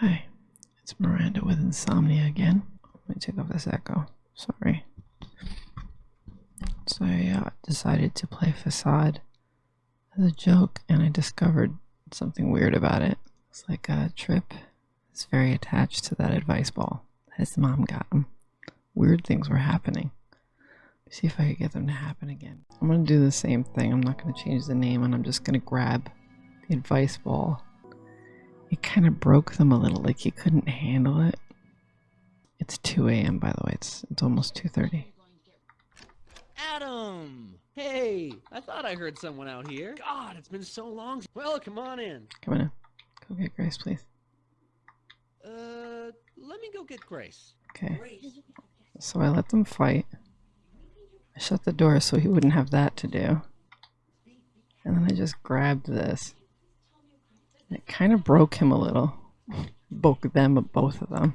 Hi, it's Miranda with insomnia again. Let me take off this echo. Sorry. So I uh, decided to play Facade as a joke, and I discovered something weird about it. It's like a Trip It's very attached to that advice ball that his mom got him. Weird things were happening. See if I could get them to happen again. I'm gonna do the same thing. I'm not gonna change the name, and I'm just gonna grab the advice ball it kind of broke them a little, like he couldn't handle it. It's 2 a.m. by the way. It's it's almost 2:30. Adam! Hey, I thought I heard someone out here. God, it's been so long. Well, come on in. Come on in. Go get Grace, please. Uh, let me go get Grace. Okay. Grace. So I let them fight. I shut the door so he wouldn't have that to do. And then I just grabbed this. It kind of broke him a little. Broke them, both of them.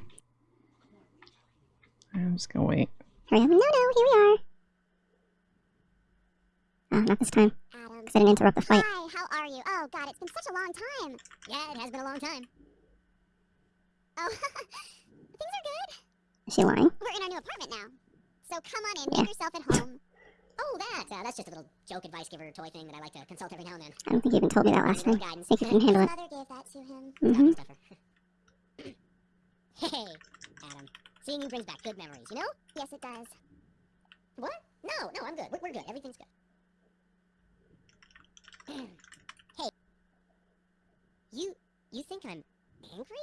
I'm just gonna wait. Hurry up. No, no, here we are. Oh, not this time. Um, because I didn't interrupt the fight. Hi, how are you? Oh, God, it's been such a long time. Yeah, it has been a long time. Oh, things are good. Is she lying? We're in our new apartment now. So come on in, Yeah. make yourself at home. Oh, that. Uh, that's just a little joke advice giver toy thing that I like to consult every now and then. I don't think you even told me that last Little time. guidance. Think you can handle His it. mother gave that to him. Mm-hmm. Hey, Adam. Seeing you brings back good memories, you know? Yes, it does. What? No, no, I'm good. We're, we're good. Everything's good. hey. You, you think I'm angry?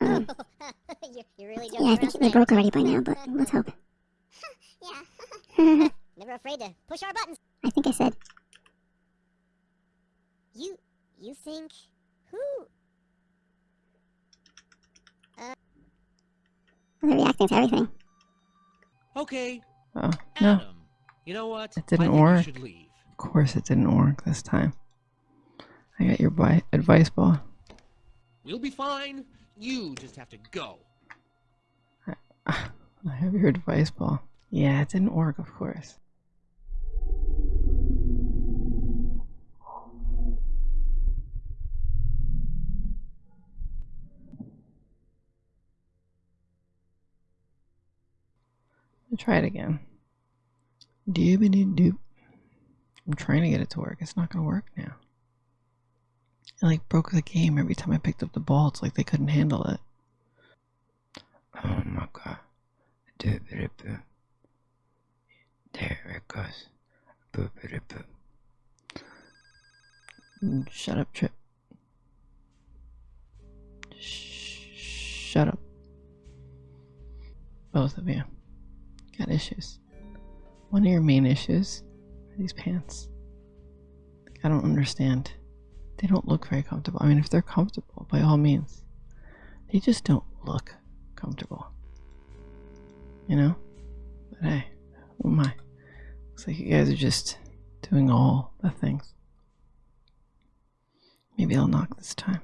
Um, you're, you're really joking yeah, I think they tonight, broke already by now, but let's hope. yeah. I Never afraid to push our buttons. I think I said, You, you think who? they're reacting to everything. Okay, Oh, no. Adam. You know what? It didn't I think work. You should leave. Of course it didn't work this time. I got your advice ball. We'll be fine. You just have to go. I have your advice ball. Yeah, it didn't work, of course. Try it again. Doobity doop. I'm trying to get it to work. It's not gonna work now. It like broke the game every time I picked up the ball. It's like they couldn't handle it. Oh my god. There it goes. Shut up, Trip. Sh- Shut up. Both of you. Got issues. One of your main issues are these pants. I don't understand. They don't look very comfortable. I mean, if they're comfortable, by all means. They just don't look comfortable. You know? But hey, oh who am I? Looks like you guys are just doing all the things. Maybe I'll knock this time.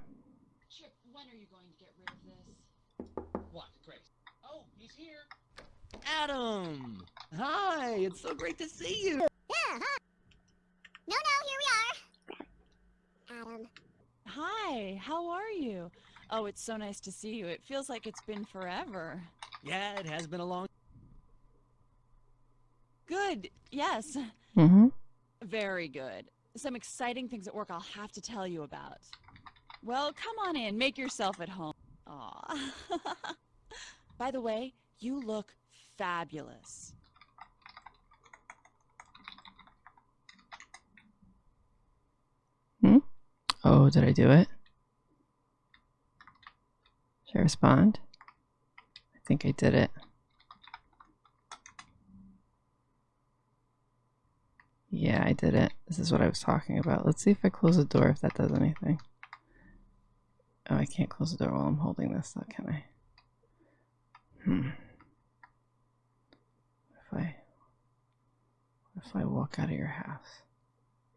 Trip, when are you going to get rid of this? What, Grace? Oh, he's here. Adam! Hi, it's so great to see you. Yeah, huh? No, no, here we are. Adam. Hi, how are you? Oh, it's so nice to see you. It feels like it's been forever. Yeah, it has been a long. Good, yes. Mm-hmm. Very good. Some exciting things at work I'll have to tell you about. Well, come on in. Make yourself at home. Aw. By the way, you look fabulous. Hmm? Oh, did I do it? Should I respond? I think I did it. Yeah, I did it. This is what I was talking about. Let's see if I close the door, if that does anything. Oh, I can't close the door while I'm holding this, though, can I? Hmm. If I... If I walk out of your house?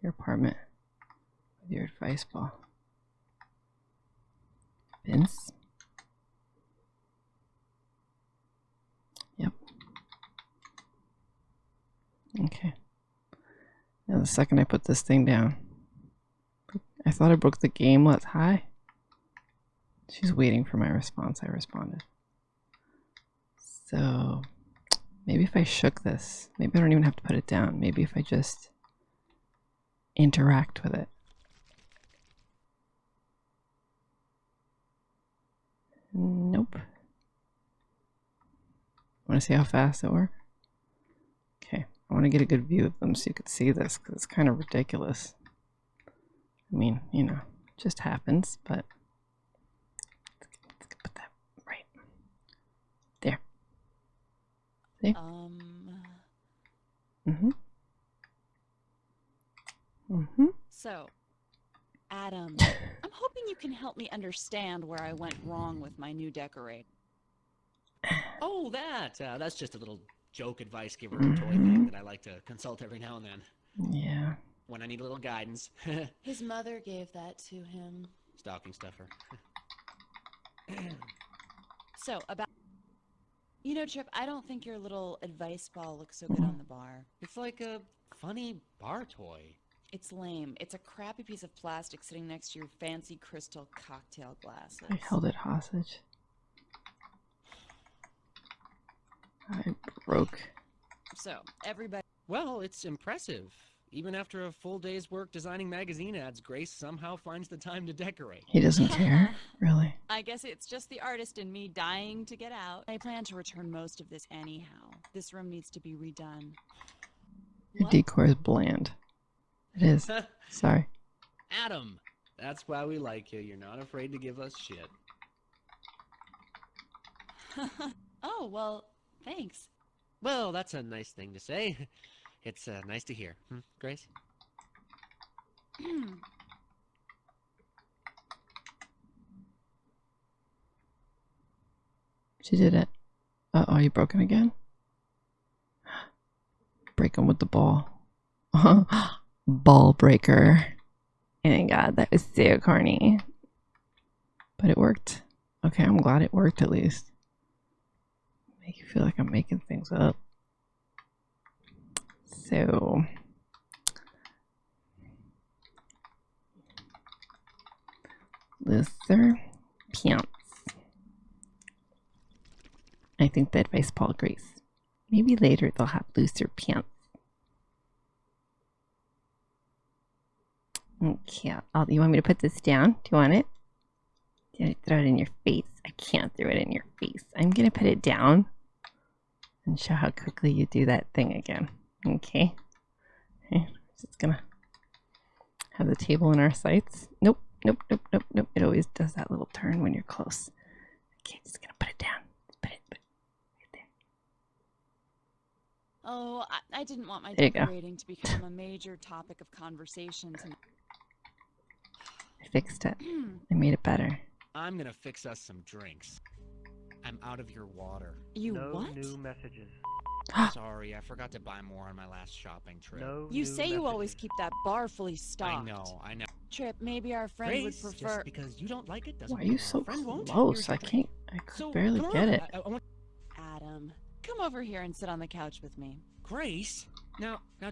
Your apartment? With your advice ball? Vince? Yep. Okay. Now the second I put this thing down, I thought I broke the game. Let's high. She's waiting for my response. I responded. So maybe if I shook this, maybe I don't even have to put it down. Maybe if I just interact with it. Nope. Want to see how fast it works? Okay, I want to get a good view of them so you can see this because it's kind of ridiculous. I mean, you know, just happens, but let's put that right there. See? Um, Mm-hmm. Mm-hmm. so, Adam, I'm hoping you can help me understand where I went wrong with my new decorate. Oh, that. Uh, that's just a little joke advice giver toy thing that I like to consult every now and then Yeah. when I need a little guidance. His mother gave that to him. Stocking stuffer. So, about. You know, Trip, I don't think your little advice ball looks so good on the bar. It's like a funny bar toy. It's lame. It's a crappy piece of plastic sitting next to your fancy crystal cocktail glasses. I held it hostage. I broke. So, everybody. Well, it's impressive. Even after a full day's work designing magazine ads, Grace somehow finds the time to decorate. He doesn't care, really. I guess it's just the artist in me dying to get out. I plan to return most of this anyhow. This room needs to be redone. Your What? decor is bland. It is. Sorry. Adam! That's why we like you. You're not afraid to give us shit. oh, well, thanks. Well, that's a nice thing to say. It's uh, nice to hear. Hmm, Grace? She did it. Uh oh, you broken again? Break him with the ball. ball breaker. My god, that was so corny. But it worked. Okay, I'm glad it worked at least. Make you feel like I'm making things up. So. Looser pants. I think the advice Paul agrees. Maybe later they'll have looser pants. Okay, you want me to put this down? Do you want it? Do I throw it in your face? I can't throw it in your face. I'm gonna put it down and show how quickly you do that thing again. Okay. Okay, just gonna have the table in our sights. Nope, nope, nope, nope, nope. It always does that little turn when you're close. Okay, just gonna put it down. Put it, put it right there. Oh, I, I didn't want my There decorating to become a major topic of conversation tonight. I fixed it. Hmm. I made it better. I'm gonna fix us some drinks. I'm out of your water. you no what? new messages. Sorry, I forgot to buy more on my last shopping trip. No You new say you always keep that bar fully stocked. I know, I know. Trip, maybe our friend Grace, would prefer. just because you don't like it doesn't Why are you so close? I can't. I could So, barely get it. I, I want Adam, come over here and sit on the couch with me. Grace. Now, now,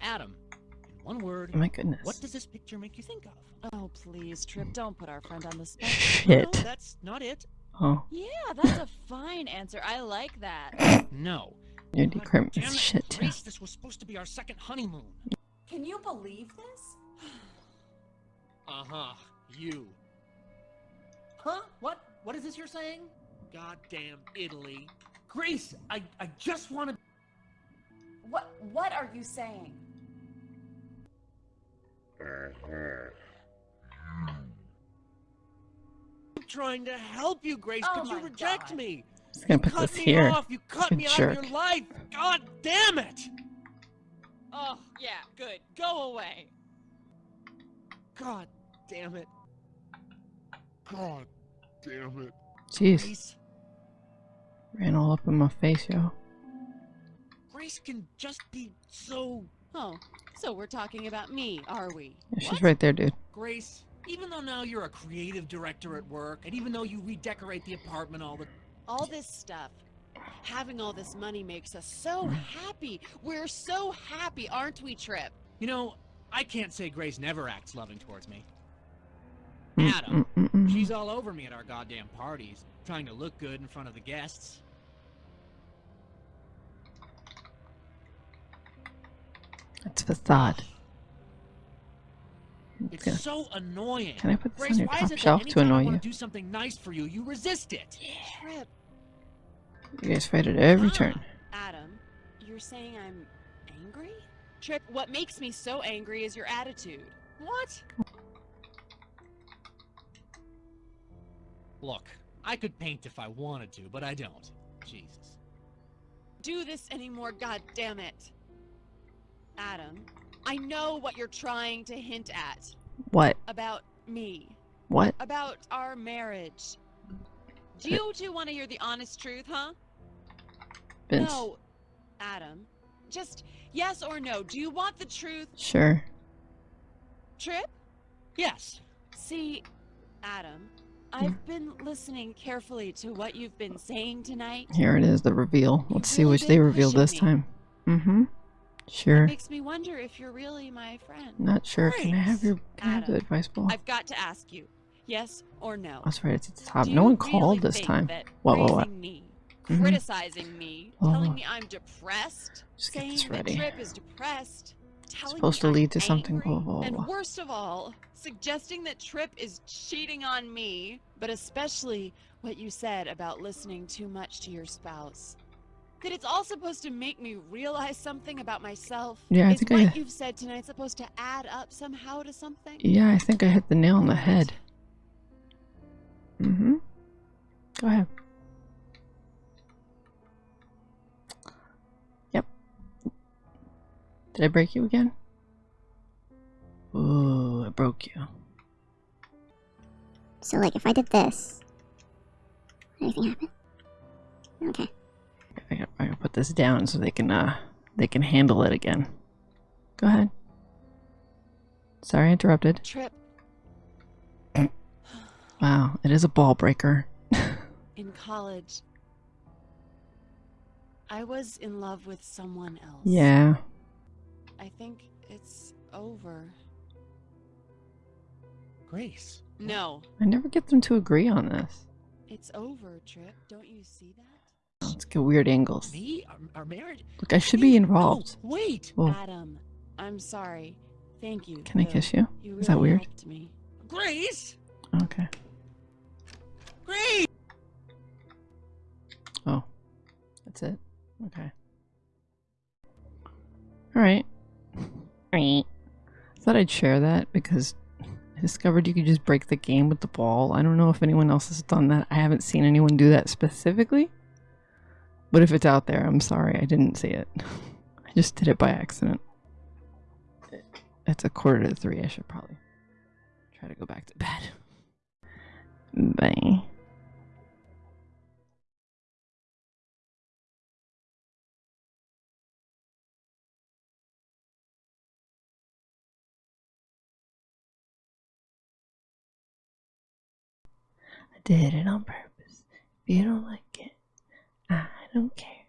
Adam. In one word, Oh my goodness. what does this picture make you think of? Oh, please, Trip, don't put our friend on the spot. No, Shit. that's not it. Oh, Yeah, that's a fine answer. I like that. No. your God decor damn shit too. Grace, this was supposed to be our second honeymoon. Can you believe this? Uh huh. You. Huh? What? What is this you're saying? Goddamn Italy. Grace, I, I just want to. What what are you saying? Trying to help you, Grace, Oh but you reject God. me. Just gonna you put cut this me here. off. You cut You me out of your life. God damn it. Oh, yeah, good. Go away. God damn it. God damn it. Jeez, Grace, ran all up in my face, yo. Grace can just be so. Oh, so we're talking about me, are we? Yeah, she's What? right there, dude. Grace, even though now you're a creative director at work, and even though you redecorate the apartment all the All this stuff. Having all this money makes us so happy. We're so happy, aren't we, Trip? You know, I can't say Grace never acts loving towards me. Mm, Adam. mm, mm, mm. She's all over me at our goddamn parties, trying to look good in front of the guests. It's facade. It's Can- so annoying. Can I put this Grace, on your why is top it that shelf to annoy you? do something nice for you, you resist it? Trip, You guys fight at every Ah. turn. Adam, you're saying I'm angry? Trip, what makes me so angry is your attitude. What? Look, I could paint if I wanted to, but I don't. Jesus. Do this anymore, god damn it. I know what you're trying to hint at What? about me, What? about our marriage. Do you two want to hear the honest truth, huh? Vince? No, Adam. Just yes or no. Do you want the truth, Sure. Trip? Yes. See, Adam, I've been listening carefully to what you've been saying tonight. Here it is, the reveal. Let's see which they reveal this me. time. Mm-hmm. It Sure. makes me wonder if you're really my friend. Not sure. Can I have your can I have the advice ball? I've got to ask you, yes or no. That's right, it's at the top. Do No one really called this time. What, what, what? me, Mhm. criticizing me, Oh. telling me I'm depressed, Just get saying this that ready. Trip is depressed, telling supposed me to I'm lead to something, blah, and worst of all, suggesting that Trip is cheating on me, but especially what you said about listening too much to your spouse. That it's all supposed to make me realize something about myself. Yeah, I is think what I- you've said tonight supposed to add up somehow to something? Yeah, I think I hit the nail on the head. Mm-hmm. Go ahead. Yep. Did I break you again? Ooh, I broke you. So, like, if I did this, anything happen? Okay. I gotta, I gotta put this down so they can uh they can handle it again. Go ahead. Sorry, I interrupted. Trip, Wow, it is a ball breaker. in college, I was in love with someone else. Yeah. I think it's over. Grace. No, I never get them to agree on this. it's over, Trip. Don't you see that? Let's get weird angles. Me? Our, our marriage? Look, I should be No, oh, involved. wait. Oh, Adam, I'm sorry. Thank you. can I kiss you? You Is that weird? me. Grace? Okay. Grace! Oh, that's it. Okay. All right. I thought I'd share that because I discovered you could just break the game with the ball. I don't know if anyone else has done that. I haven't seen anyone do that specifically. But if it's out there, I'm sorry. I didn't see it. I just did it by accident. It's a quarter to three. I should probably try to go back to bed. Bye. I did it on purpose. If you don't like I don't care.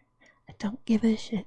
I don't give a shit.